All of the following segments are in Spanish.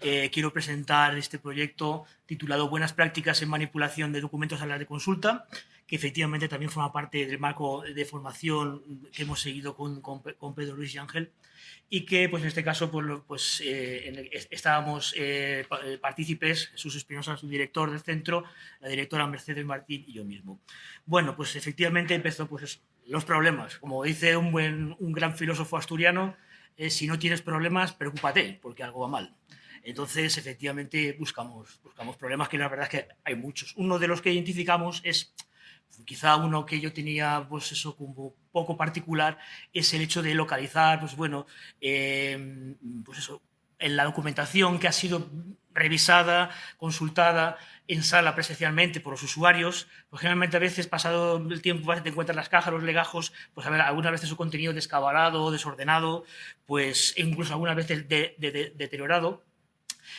eh, quiero presentar este proyecto titulado Buenas prácticas en manipulación de documentos a la de consulta, que efectivamente también forma parte del marco de formación que hemos seguido con, con, Pedro Luis y Ángel y que pues en este caso pues, pues eh, estábamos eh, partícipes, Jesús Espinosa, su director del centro, la directora Mercedes Martín y yo mismo. Bueno, pues efectivamente empezó pues los problemas. Como dice un, buen, un gran filósofo asturiano, si no tienes problemas, preocúpate, porque algo va mal. Entonces, efectivamente, buscamos, buscamos problemas que la verdad es que hay muchos. Uno de los que identificamos es, quizá uno que yo tenía, pues eso, como poco particular, es el hecho de localizar, pues bueno, em, pues eso, en la documentación que ha sido revisada, consultada en sala presencialmente por los usuarios, pues generalmente a veces, pasado el tiempo, te encuentras las cajas, los legajos, pues a ver, algunas veces su contenido descabalado, desordenado, pues incluso algunas veces deteriorado,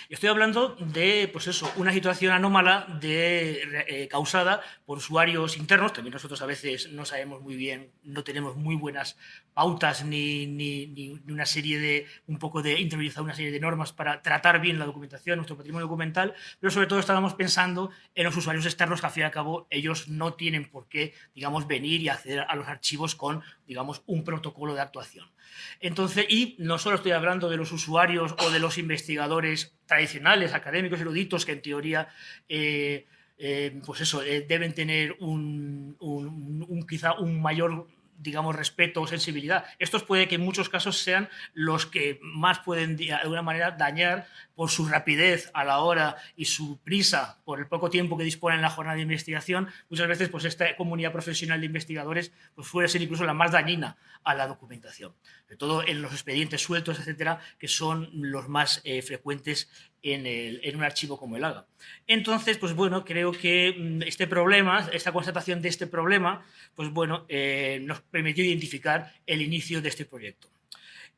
Estoy hablando de, pues eso, una situación anómala eh, causada por usuarios internos, también nosotros a veces no sabemos muy bien, no tenemos muy buenas pautas ni, ni, una serie de, un poco de interiorizar una serie de normas para tratar bien la documentación, nuestro patrimonio documental, pero sobre todo estábamos pensando en los usuarios externos que al fin y al cabo ellos no tienen por qué, digamos, venir y acceder a los archivos con, digamos, un protocolo de actuación. Entonces, y no solo estoy hablando de los usuarios o de los investigadores tradicionales, académicos, eruditos, que en teoría eh, eh, pues eso, eh, deben tener un, quizá un mayor digamos, respeto o sensibilidad. Estos puede que en muchos casos sean los que más pueden, de alguna manera, dañar por su rapidez a la hora y su prisa por el poco tiempo que disponen en la jornada de investigación, muchas veces pues, esta comunidad profesional de investigadores pues, puede ser incluso la más dañina a la documentación, sobre todo en los expedientes sueltos, etcétera, que son los más eh, frecuentes en, un archivo como el AGA. Entonces, pues bueno, creo que mm, este problema, esta constatación de este problema, pues bueno, eh, nos permitió identificar el inicio de este proyecto.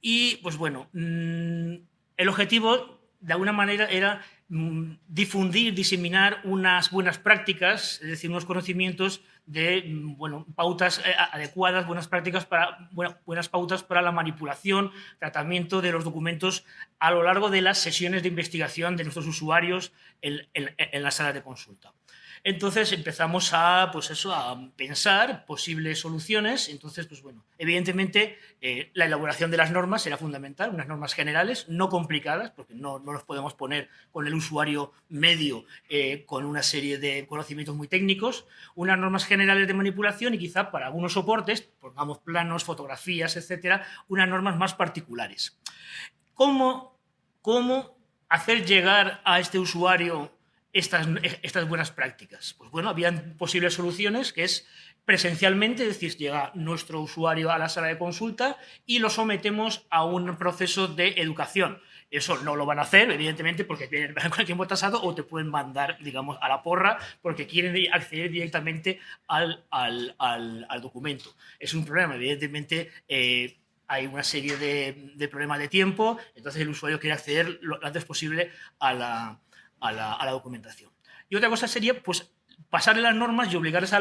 Y pues bueno, mm, el objetivo de alguna manera era mm, difundir, diseminar unas buenas prácticas, es decir, unos conocimientos de mm, bueno, pautas eh, adecuadas, buenas prácticas para, buenas pautas para la manipulación, tratamiento de los documentos a lo largo de las sesiones de investigación de nuestros usuarios en, en la sala de consulta. Entonces empezamos a, pues eso, a pensar posibles soluciones. Entonces, pues bueno, evidentemente eh, la elaboración de las normas será fundamental, unas normas generales, no complicadas, porque no, no los podemos poner con el usuario medio eh, con una serie de conocimientos muy técnicos, unas normas generales de manipulación y quizá para algunos soportes, pongamos planos, fotografías, etcétera, unas normas más particulares. ¿Cómo, cómo hacer llegar a este usuario estas, buenas prácticas? Pues bueno, habían posibles soluciones que es presencialmente, es decir, llega nuestro usuario a la sala de consulta y lo sometemos a un proceso de educación. Eso no lo van a hacer, evidentemente, porque tienen el tiempo tasado o te pueden mandar, digamos, a la porra porque quieren acceder directamente al, documento. Es un problema, evidentemente, eh, hay una serie de, de problemas de tiempo, entonces el usuario quiere acceder lo antes posible a la, a la, documentación. Y otra cosa sería, pues, pasarle las normas y obligarles a,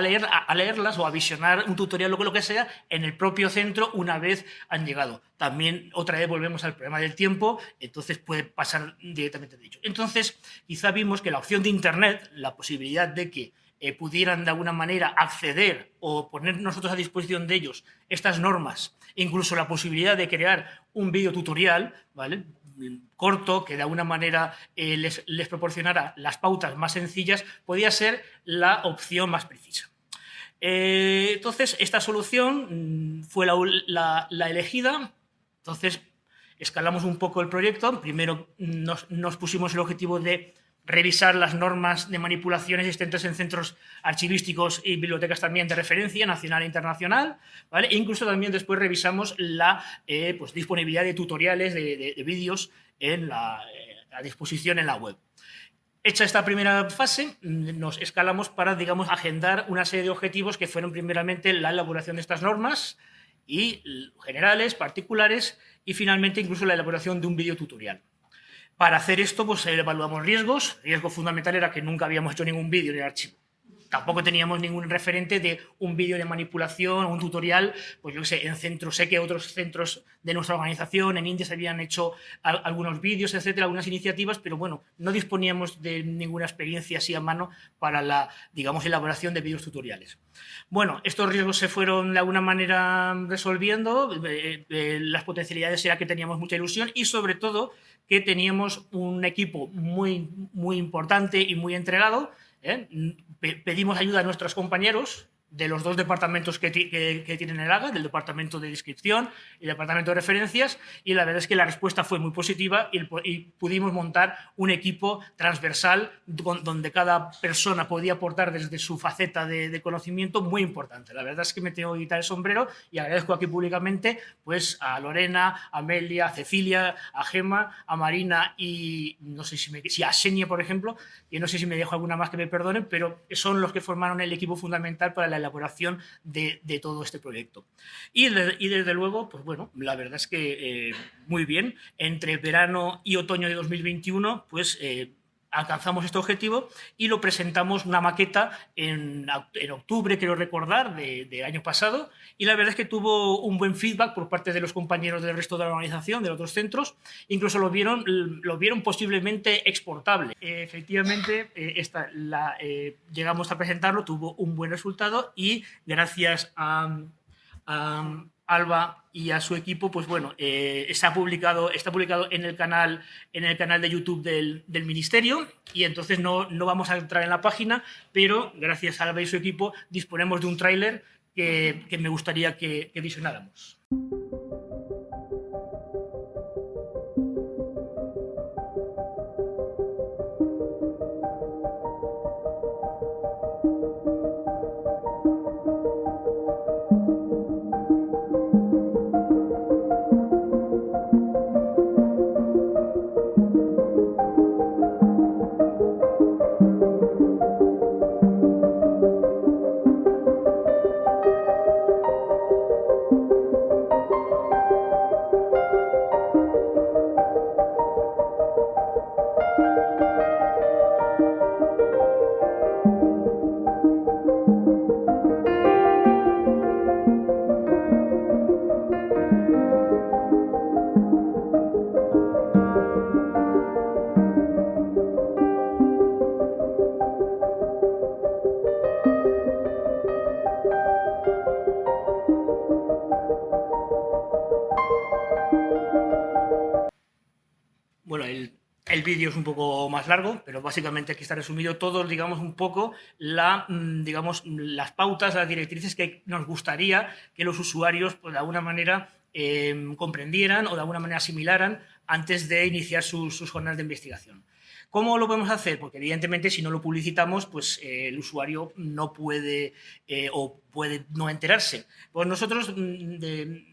leer, a, leerlas o a visionar un tutorial o lo que sea en el propio centro una vez han llegado. También otra vez volvemos al problema del tiempo, entonces puede pasar directamente de dicho. Entonces, quizá vimos que la opción de Internet, la posibilidad de que eh, pudieran de alguna manera acceder o poner nosotros a disposición de ellos estas normas, incluso la posibilidad de crear un video tutorial, ¿vale? Corto, que de alguna manera eh, les, les, proporcionara las pautas más sencillas, podía ser la opción más precisa. Eh, entonces, esta solución mm, fue la, elegida, entonces escalamos un poco el proyecto, primero nos, nos pusimos el objetivo de revisar las normas de manipulación existentes en centros archivísticos y bibliotecas también de referencia nacional e internacional, ¿vale? E incluso también después revisamos la eh, pues, disponibilidad de tutoriales, de, vídeos en la, eh, a disposición en la web. Hecha esta primera fase, nos escalamos para, digamos, agendar una serie de objetivos que fueron primeramente la elaboración de estas normas y generales, particulares, y finalmente incluso la elaboración de un vídeo tutorial. Para hacer esto, pues evaluamos riesgos. El riesgo fundamental era que nunca habíamos hecho ningún vídeo en el archivo. Tampoco teníamos ningún referente de un vídeo de manipulación o un tutorial, pues yo sé, en centros, sé que otros centros de nuestra organización, en India se habían hecho algunos vídeos, etcétera, algunas iniciativas, pero bueno, no disponíamos de ninguna experiencia así a mano para la, digamos, elaboración de vídeos tutoriales. Bueno, estos riesgos se fueron de alguna manera resolviendo, eh, eh, las potencialidades era que teníamos mucha ilusión y sobre todo que teníamos un equipo muy, muy importante y muy entregado, ¿eh? pedimos ayuda a nuestros compañeros de los dos departamentos que, tienen el AGA, del departamento de descripción y el departamento de referencias, y la verdad es que la respuesta fue muy positiva y, pudimos montar un equipo transversal donde cada persona podía aportar desde su faceta de, conocimiento muy importante. La verdad es que me tengo que quitar el sombrero y agradezco aquí públicamente pues, a Lorena, a Amelia, a Cecilia, a Gema, a Marina y no sé si, me, si a Senia, por ejemplo, y no sé si me dejo alguna más que me perdonen, pero son los que formaron el equipo fundamental para la elaboración de, todo este proyecto. Y, desde luego, pues bueno, la verdad es que eh, muy bien, entre verano y otoño de 2021, pues... Eh, alcanzamos este objetivo y lo presentamos una maqueta en, octubre, quiero recordar, del de año pasado, y la verdad es que tuvo un buen feedback por parte de los compañeros del resto de la organización, de otros centros, incluso lo vieron, lo vieron posiblemente exportable. efectivamente, eh, esta, eh, llegamos a presentarlo, tuvo un buen resultado y gracias a Alba y a su equipo, pues bueno, eh, está, publicado, está publicado en el canal, en el canal de YouTube del, Ministerio y entonces no, no, vamos a entrar en la página, pero gracias a Alba y su equipo disponemos de un tráiler que, me gustaría que, que visionáramos. Es un poco más largo, pero básicamente aquí está resumido todo, digamos, un poco la, mm, digamos, las pautas, las directrices que nos gustaría que los usuarios, pues, de alguna manera, em, comprendieran o de alguna manera asimilaran antes de iniciar sus, sus jornadas de investigación. ¿Cómo lo podemos hacer? Porque evidentemente si no lo publicitamos, pues eh, el usuario no puede eh, o puede no enterarse. Pues nosotros, mm,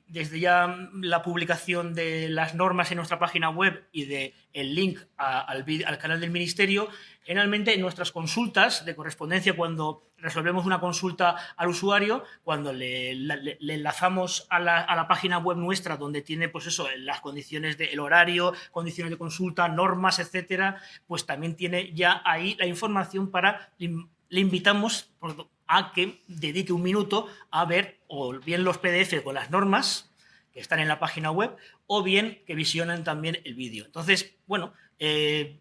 desde ya la publicación de las normas en nuestra página web y de el link al, al canal del Ministerio, generalmente en nuestras consultas de correspondencia, cuando resolvemos una consulta al usuario, cuando le, enlazamos a la, página web nuestra donde tiene pues eso, las condiciones del horario, condiciones de consulta, normas, etcétera, pues también tiene ya ahí la información para, le invitamos a que dedique un minuto a ver o bien los PDF con las normas que están en la página web o bien que visionen también el vídeo. Entonces, bueno, eh,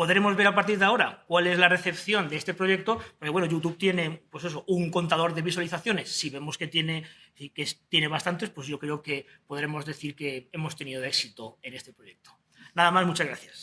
Podremos ver a partir de ahora cuál es la recepción de este proyecto, porque bueno, YouTube tiene pues eso, un contador de visualizaciones. Si vemos que tiene, que tiene bastantes, pues yo creo que podremos decir que hemos tenido éxito en este proyecto. Nada más, muchas gracias.